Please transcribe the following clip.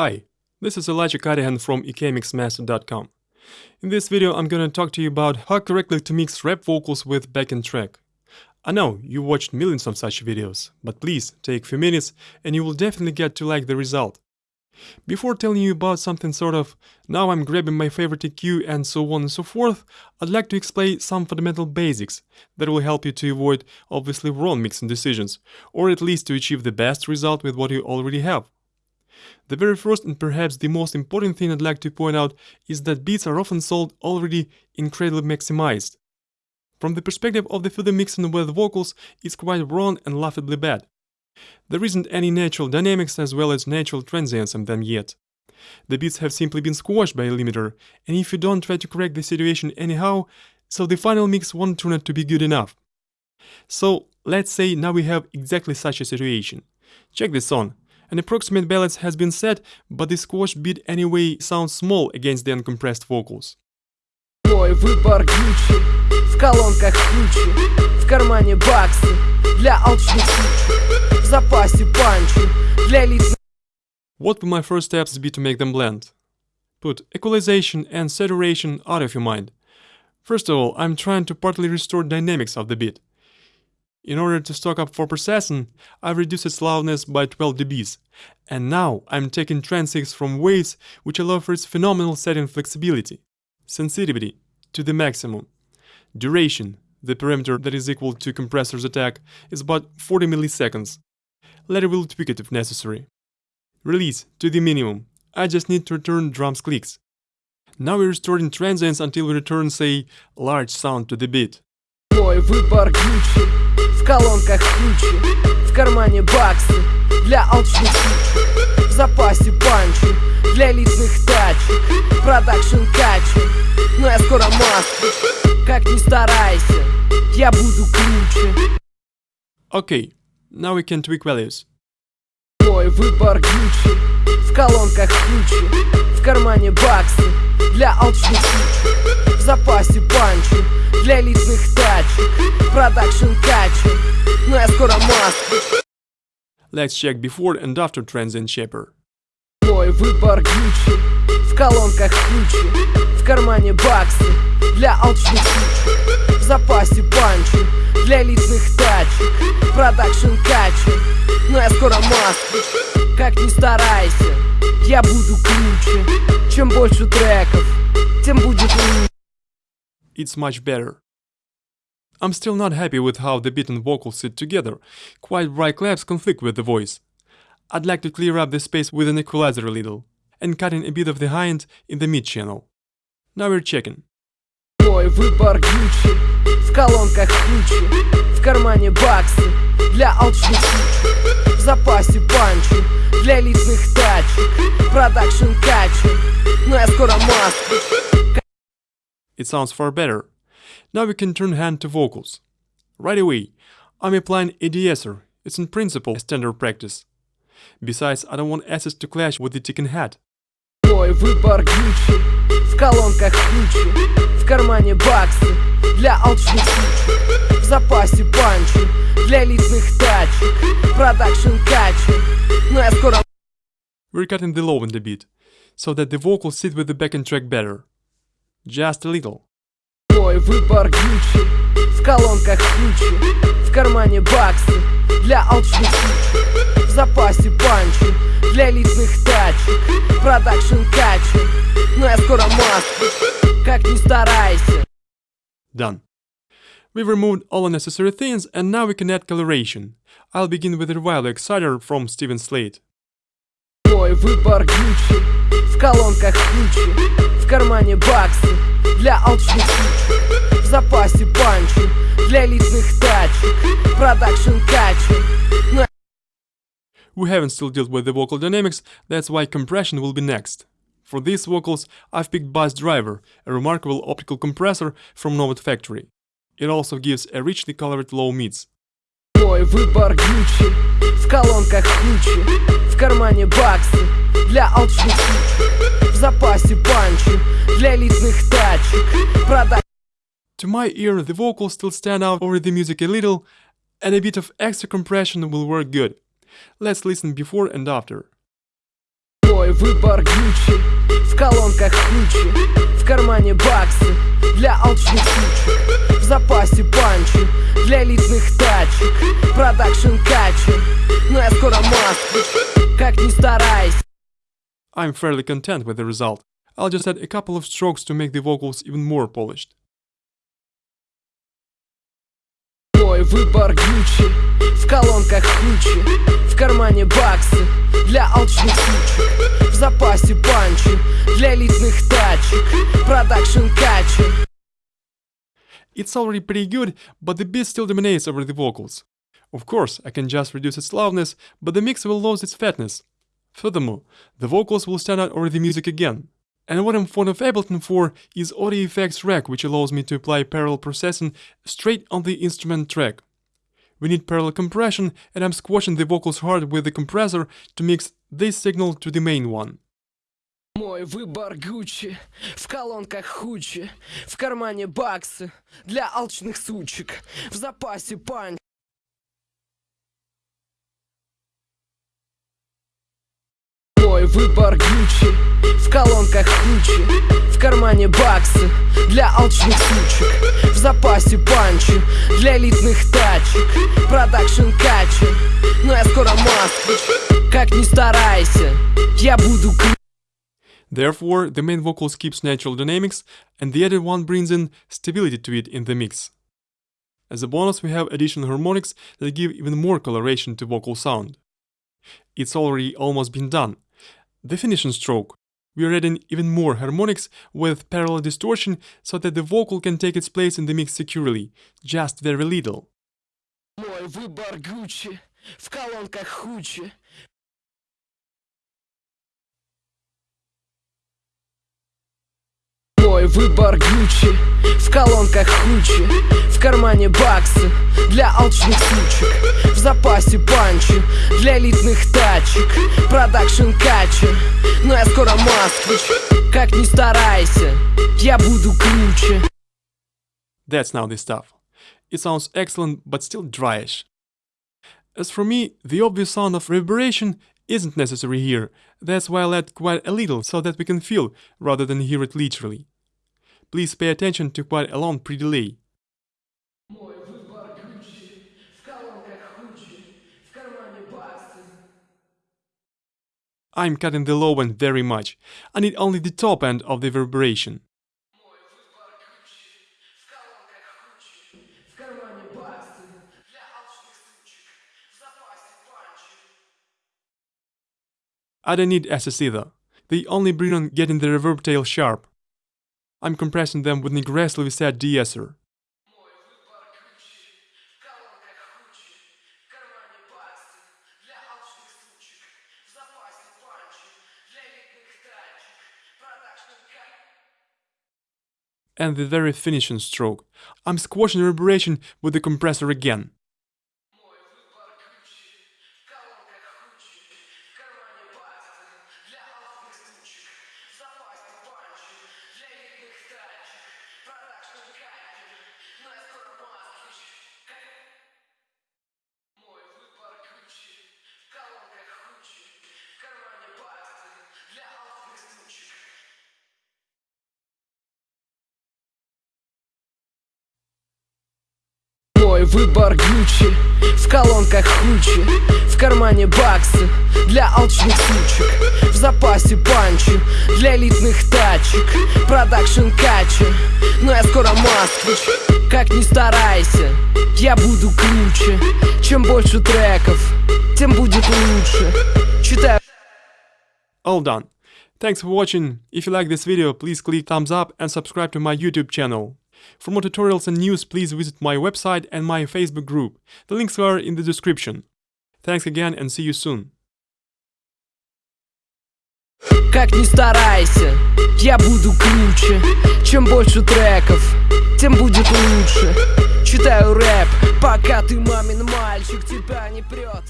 Hi, this is Elijah Cadihan from ekmixmaster.com. In this video I'm gonna talk to you about how correctly to mix rap vocals with backing track. I know you watched millions of such videos, but please take a few minutes and you will definitely get to like the result. Before telling you about something sort of now I'm grabbing my favorite EQ and so on and so forth, I'd like to explain some fundamental basics that will help you to avoid obviously wrong mixing decisions, or at least to achieve the best result with what you already have. The very first and perhaps the most important thing I'd like to point out is that beats are often sold already incredibly maximized. From the perspective of the further mixing with vocals, it's quite wrong and laughably bad. There isn't any natural dynamics as well as natural transients in them yet. The beats have simply been squashed by a limiter, and if you don't try to correct the situation anyhow, so the final mix won't turn out to be good enough. So let's say now we have exactly such a situation. Check this on. An approximate balance has been set, but the squash beat anyway sounds small against the uncompressed vocals. Мой выбор Гуччи В колонках ключи В кармане баксы Для алчных сучек В запасе панчи Для лиц What would my first steps be to make them blend? Put equalization and saturation out of your mind. First of all, I'm trying to partly restore dynamics of the beat. In order to stock up for processing, I've reduced its loudness by 12 dBs, and now I'm taking transients from waves which allow for its phenomenal setting flexibility, sensitivity to the maximum. Duration, the parameter that is equal to compressor's attack, is about 40 milliseconds. Later we'll tweak it if necessary. Release to the minimum. I just need to return drums clicks. Now we're restoring transients until we return, say, large sound to the beat. Мой выбор Гуччи В Колонках ключи В кармане баксы Для алчных сучек В запасе панчи Для элитных тачек Продакшн качу Но я скоро москвич Как ни старайся Я буду круче Okay, now we can tweak values. Мой выбор Гуччи В колонках ключи В кармане баксы Для алчных сучек В запасе панчи Для элитных тачек Продакшн качу. Но я скоро москвич Let's check before and after transient shaper. Мой выбор Гуччи. В колонках ключи В кармане баксы Для алчных сучек. В запасе панчи Для элитных тачек. Продакшн качу Но я скоро москвич Как ни старайся Я буду круче. Чем больше треков Тем будет лучше. It's much better. I'm still not happy with how the beat and vocals sit together, quite right claps conflict with the voice. I'd like to clear up the space with an equalizer a little, and cutting a bit of the high end in the mid channel. Now we're checking. Мой выбор Гуччи В колонках ключи В кармане баксы Для алчных сучек В запасе панчи Для элитных тачек Продакшн качу Но я скоро москвич It sounds far better. Now we can turn hand to vocals. Right away, I'm applying a de-esser. It's in principle a standard practice. Besides, I don't want S's to clash with the ticking head. Мой выбор Гуччи В колонках ключи В кармане баксы Для алчных сучек В запасе панчи Для элитных тачек Продакшн качу Но я скоро We're cutting the low in the beat, so that the vocals sit with the backing track better. Just a little. мной выбор Гуччи В колонках ключи, в кармане баксы Для алчных сучек, в запасе панчи Для элитных тачек, продакшн качек Но я скоро маску, как не старайся Done. We've removed all unnecessary things and now we can add coloration. I'll begin with the Revival Exciter from Steven Slate. Мой выбор Гуччи В колонках В кармане баксы Для алчных В запасе панчи Для элитных тачек Продакшн We haven't still dealt with the vocal dynamics, that's why compression will be next. For these vocals, I've picked Bus Driver, a remarkable optical compressor from Nomad Factory. It also gives a richly colored low mids. Мой выбор Гуччи. В колонках ключи В кармане баксы Для алчных сучек. В запасе панчи Для элитных тачек. Продакшн To my ear, the vocals still stand out over the music a little, and a bit of extra compression will work good. Let's listen before and after. Мой выбор Гуччи. В колонках ключи В кармане баксы Для алчных сучек. В запасе панчи Для элитных тачек. Продакшн качи Но я скоро москвич Как ни старайся. I'm fairly content with the result. I'll just add a couple of strokes to make the vocals even more polished. Мой выбор Гуччи. В колонках ключи В кармане баксы Для алчных сучек. В запасе панчи Для элитных тачек. Продакшн качи It's already pretty good, but the beat still dominates over the vocals. Of course, I can just reduce its loudness, but the mix will lose its fatness. Furthermore, the vocals will stand out over the music again. And what I'm fond of Ableton for is Audio Effects Rack, which allows me to apply parallel processing straight on the instrument track. We need parallel compression, and I'm squashing the vocals hard with the compressor to mix this signal to the main one. Мой выбор Гуччи В колонках хучи В кармане баксы Для алчных сучек В запасе панч Мой выбор Гуччи В колонках ключи В кармане баксы Для алчных сучек В запасе панчи Для элитных тачек Продакшн качи Но я скоро москвич Как ни старайся Я буду кру- Therefore, the main vocals keeps natural dynamics, and the added one brings in stability to it in the mix. As a bonus, we have additional harmonics that give even more coloration to vocal sound. It's already almost been done. The finishing stroke. We are adding even more harmonics with parallel distortion so that the vocal can take its place in the mix securely, just very little. Мой выбор Гуччи В колонках хучи Мой выбор Гуччи В колонках хучи В кармане баксы Для алчных сучек В запасе панчи Для элитных тачек Продакшн качи Но я скоро москвич Как ни старайся Я буду круче That's now the stuff. It sounds excellent but still dryish. As for me, the obvious sound of reverberation isn't necessary here, that's why I'll add quite a little so that we can feel rather than hear it literally. please pay attention to quite a long pre-delay. I'm cutting the low end very much, I need only the top end of the reverberation. I don't need SS either. They only bring on getting the reverb tail sharp. I'm compressing them with an aggressively set deesser. And the very finishing stroke. I'm squashing the reverberation with the compressor again. Мой выбор Гуччи В колонках хучи В кармане баксы Для алчных сучек В запасе панчи Для элитных тачек Продакшн качи Но я скоро москвич Как ни старайся Я буду круче Чем больше треков Тем будет лучше Читаю All done. Thanks for watching. If you like this video, please click thumbs up and subscribe to my YouTube channel. For more tutorials and news, please visit my website and my Facebook group. The links are in the description. Thanks again and see you soon. Как ни старайся, я буду круче Чем больше треков, тем будет лучше Читаю рэп, пока ты мамин мальчик, тебя не прет